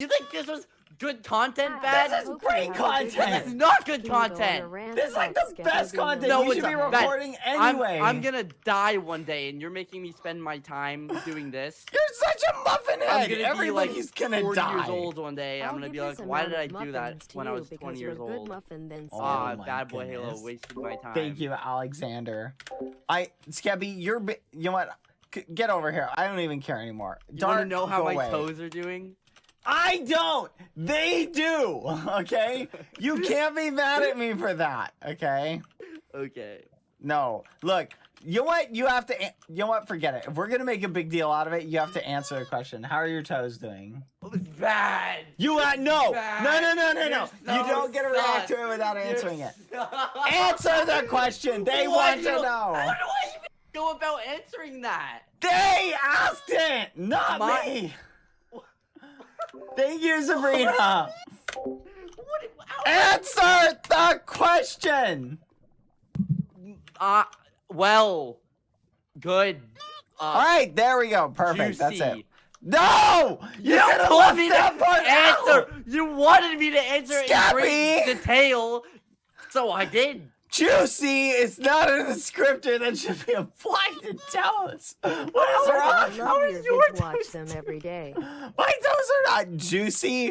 You think this was good content, Bad? This is great content. This is not good Can we go on a content. This is like the best content. No, you should be not. Guys, recording I'm, anyway. I'm gonna die one day, and you're making me spend my time doing this. You're such a muffin I'm gonna Everybody's be like gonna 40 die. years old one day. I'm gonna be like, why did I do that when I was because 20 you're years a good old? muffin then Oh Ah, BadBoyHalo goodness. wasted my time. Thank you, Alexander. I, Skeppy, you're, bi- you know what? C- Get over here. I don't even care anymore. You wanna know how my away. toes are doing? I don't. They do. Okay. You can't be mad at me for that. Okay. Okay. No. Look. You know what? You have to. You know what? Forget it. If we're gonna make a big deal out of it, you have to answer a question. How are your toes doing? Bad. You uh, no. Bad. No, no, no, no, no. You're you so don't get to react to it without You're answering it. sus. Answer the question. They Why want to know. How do I even go about answering that? They asked it, not My- me. Thank you, Sabrina. What? Answer the question. Uh, well, good. Uh, All right, there we go. Perfect. That's it. No, you, You told me that to part answer. out. You wanted me to answer in great detail, so I did. Juicy is not a descriptor that should be applied to toes. What is I wrong? love How your is your watch them every day. My toes are not juicy.